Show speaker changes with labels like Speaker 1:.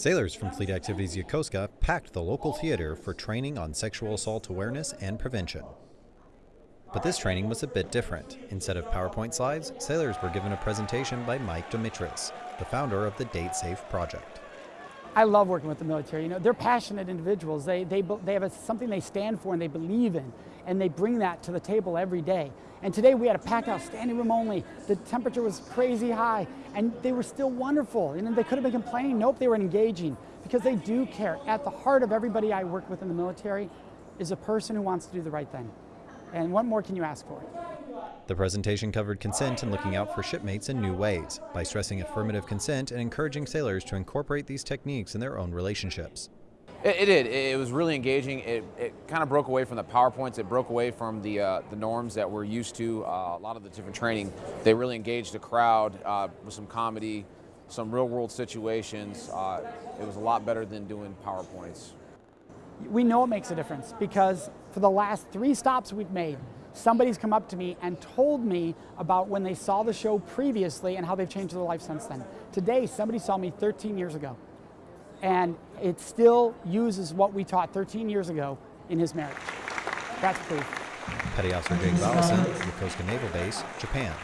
Speaker 1: Sailors from Fleet Activities Yokosuka packed the local theater for training on sexual assault awareness and prevention. But this training was a bit different. Instead of PowerPoint slides, sailors were given a presentation by Mike Domitrz, the founder of the Date Safe Project.
Speaker 2: I love working with the military. You know, they're passionate individuals. They, they, they have a, something they stand for and they believe in, and they bring that to the table every day. And today we had a packed house, standing room only. The temperature was crazy high, and they were still wonderful. And they could have been complaining. Nope, they were engaging because they do care. At the heart of everybody I work with in the military is a person who wants to do the right thing. And what more can you ask for?
Speaker 1: The presentation covered consent and looking out for shipmates in new ways by stressing affirmative consent and encouraging sailors to incorporate these techniques in their own relationships.
Speaker 3: It, it did. It was really engaging. It, it, kind of broke away from the PowerPoints. It broke away from the, uh, the norms that we're used to. Uh, a lot of the different training, they really engaged the crowd uh, with some comedy, some real world situations. Uh, it was a lot better than doing PowerPoints.
Speaker 2: We know it makes a difference because for the last three stops we've made, somebody's come up to me and told me about when they saw the show previously and how they've changed their life since then. Today, somebody saw me 13 years ago, and it still uses what we taught 13 years ago in his marriage. That's proof.
Speaker 1: Petty Officer Jake Vallison, Yokosuka Naval Base, Japan.